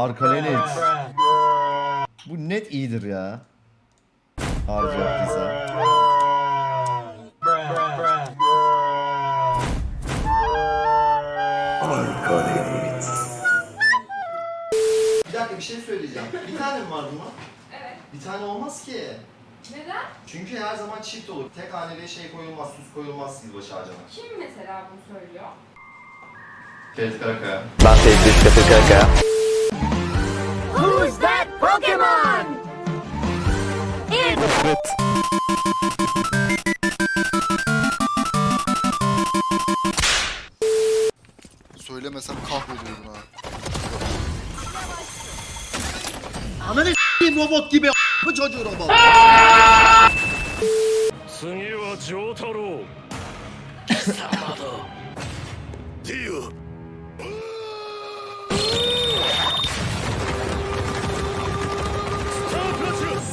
Arkalenit. Bu net iyidir ya. Harbi yaptıysa. Bir dakika bir şey söyleyeceğim. Bir tane mi var bunun? Evet. Bir tane olmaz ki. Neden? Çünkü her zaman çift olur. Tek haneli şey koyulmaz, süs koyulmaz yılbaşı ağacına. Kim mesela bunu söylüyor? Ferit Karakaya. Who's ケモン It's... Söylemesem kahvediyordun ha. Ananı s**eyim robot gibi a**ı çocuğu robot. 次はジョータロウ貴様だディオ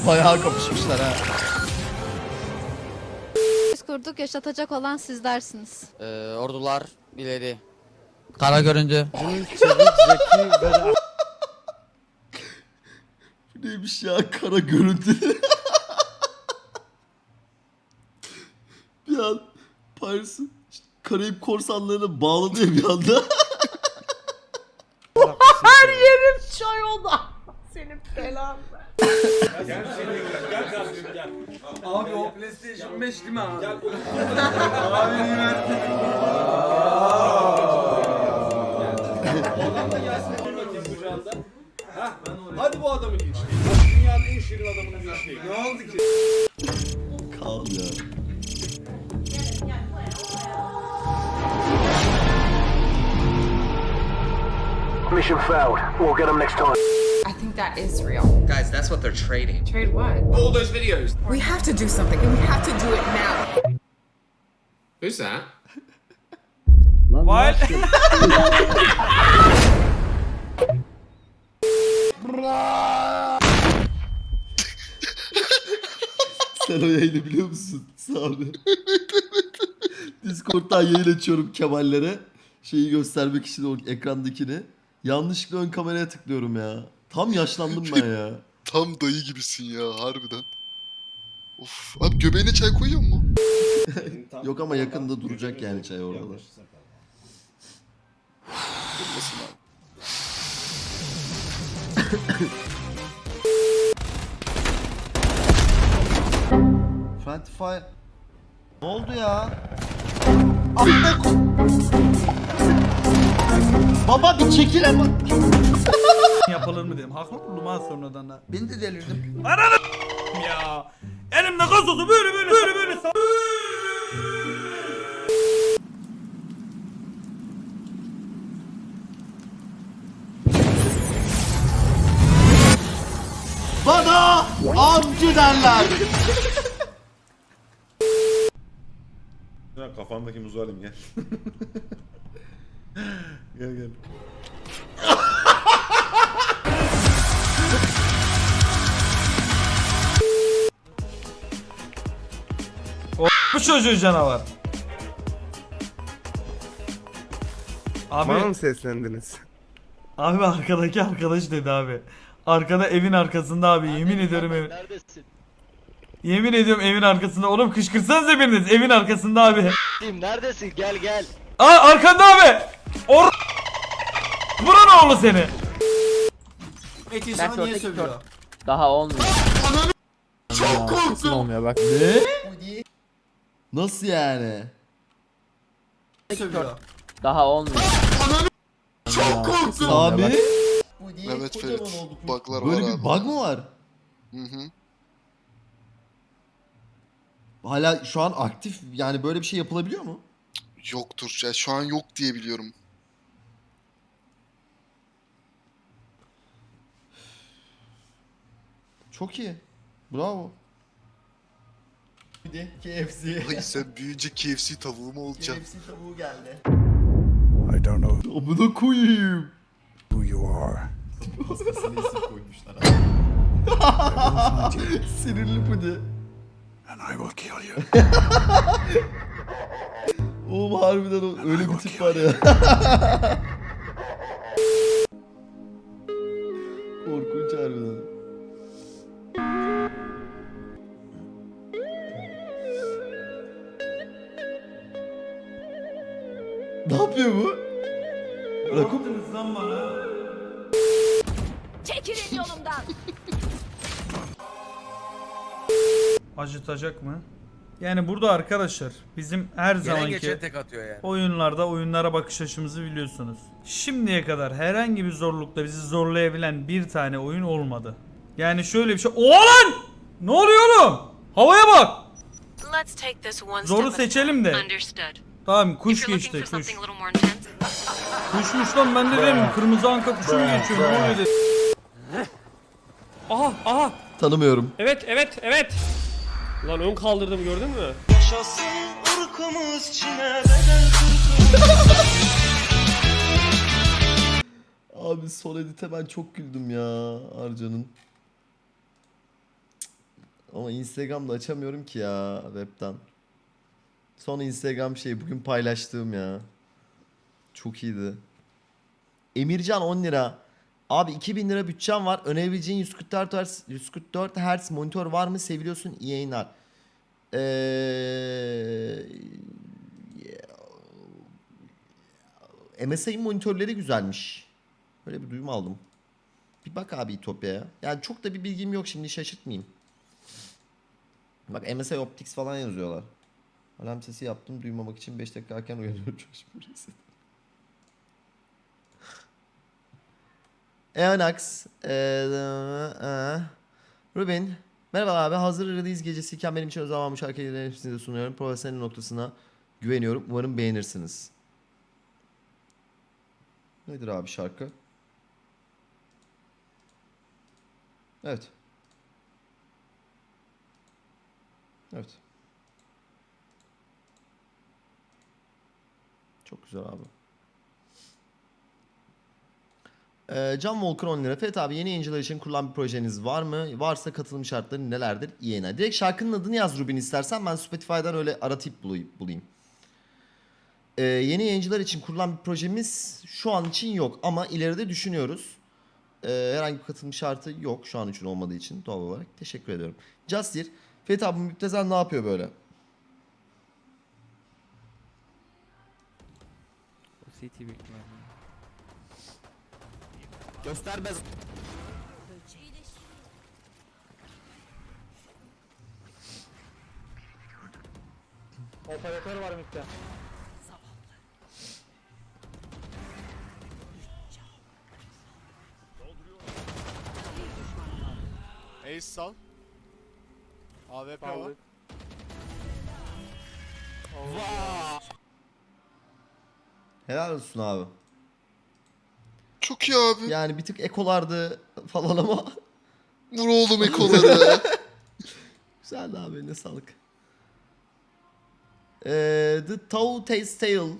Bayağı kapışmışlar ha. Biz kurduk yaşatacak olan sizlersiniz. Ee, ordular ileri. Kara göründü. Bu neymiş ya kara görüntü. bir an Paris'in işte Karayip korsanlarına bağladı ya bir anda. Her yerim çay oldu. Senin belan ver. Abi o PlayStation 5 değil mi abi? Hadi bu adamı linç. Dünyanın en şirin adamını linçleyin. Ne oldu ki? Kal ya. Mission failed. We'll get them next time. That is real. Guys, that's what they're trading. Trade what? All those videos. We have to do something and we have to do it now. Who's that? What? Sen o yayını biliyor musun? Sağ ol. Discord'dan yayın açıyorum Kemal'lere. Şeyi göstermek için o ekrandakini. Yanlışlıkla ön kameraya tıklıyorum ya. Tam yaşlandım ben ya. Tam dayı gibisin ya harbiden. Of. Abi göbeğine çay koyuyor mu? Yok ama yakında duracak yani çay orada da. Durmasın abi. Fire... Ne oldu ya? Amına ko- Baba bir çekil ama. Yapılır mı dedim. Haklı buldum ha sonradan da. Ben de delirdim. Ya. Elimde gazozu böyle böyle böyle böyle Bana amcı derler. Ya kafamdaki muzu alayım gel. gel gel. Bu çocuğu canavar. Abi, Bana mı seslendiniz? abi arkadaki arkadaş dedi abi. Arkada evin arkasında abi yemin ediyorum evin. Neredesin? Yemin ediyorum evin arkasında. Oğlum kışkırtsanıza biriniz evin arkasında abi. Neredesin? Gel gel. Aa arkanda abi. Or Buran oğlu seni. Peki sana sana niye sövüyor? Daha olmuyor. Çok korktum. olmuyor bak. Ne? Nasıl yani? Sövüyor. Daha olmuyor. Çok korktum. Abi. Mehmet Ferit. Bug'lar Böyle var bir abi. bug mı var? Hı hı. Hala şu an aktif yani böyle bir şey yapılabiliyor mu? Yoktur. Ya şu an yok diye biliyorum. Çok iyi. Bravo. Bir de KFC. Ay sen büyüyünce KFC tavuğu mu olacaksın? KFC tavuğu geldi. I don't know Amına koyayım. who you are. Hastasını isim koymuşlar abi. Sinirli pudi. And I will kill you. Oğlum harbiden o- öyle bir tip var ya. korkunç harbiden. Ne yapıyor bu? Ne Rakun yaptınız lan bana? Çekilin yolumdan. Acıtacak mı? Yani burada arkadaşlar bizim her zamanki tek atıyor yani. oyunlarda oyunlara bakış açımızı biliyorsunuz. Şimdiye kadar herhangi bir zorlukta bizi zorlayabilen bir tane oyun olmadı. Yani şöyle bir şey. Oğlan! Ne oluyor oğlum? Havaya bak. Zoru seçelim de. Tamam kuş geçti kuş. Kuşmuş lan ben de dedim kırmızı anka kuşu mu geçiyor? Ne oluyor dedim. Aha aha. tanımıyorum. Evet evet evet. Lan ön kaldırdım gördün mü? Abi son edite ben çok güldüm ya Arcan'ın. Ama Instagram'da açamıyorum ki ya webten. Son Instagram şey bugün paylaştığım ya. Çok iyiydi. Emircan 10 lira. Abi 2000 lira bütçem var. Önerebileceğin 144 Hz, 144 Hz monitör var mı? Seviliyorsun iyi yayınlar. Eee... MSI'nin monitörleri güzelmiş. Böyle bir duyum aldım. Bir bak abi İtopya'ya. Yani çok da bir bilgim yok şimdi şaşırtmayayım. Bak MSI Optics falan yazıyorlar. Alarm sesi yaptım duymamak için 5 dakika erken uyanıyorum. Coşma reset. Eonax. Ee, e, Rubin. Merhaba abi. Hazır release gecesiyken benim için özel almış şarkıları hepsini sunuyorum. Profesyonel noktasına güveniyorum. Umarım beğenirsiniz. Nedir abi şarkı? Evet. Evet. Çok güzel abi. Ee, Can Volkan 10 lira. Fethi abi yeni yayıncılar için kurulan bir projeniz var mı? Varsa katılım şartları nelerdir? İyi yayınlar. Direkt şarkının adını yaz Rubin istersen ben Spotify'dan öyle aratıp bulayım. Ee, yeni yayıncılar için kurulan bir projemiz şu an için yok ama ileride düşünüyoruz. Ee, herhangi bir katılım şartı yok şu an için olmadığı için doğal olarak. Teşekkür ediyorum. Justir, Fethi abi Müptezel ne yapıyor böyle? Göstermez. Operatör var mikte. Ace sal. AWP var. Helal olsun abi. Çok iyi abi. Yani bir tık ekolardı falan ama Vur oğlum ekoları. güzeldi abi ne sağlık. Ee, The Tau Tales Tale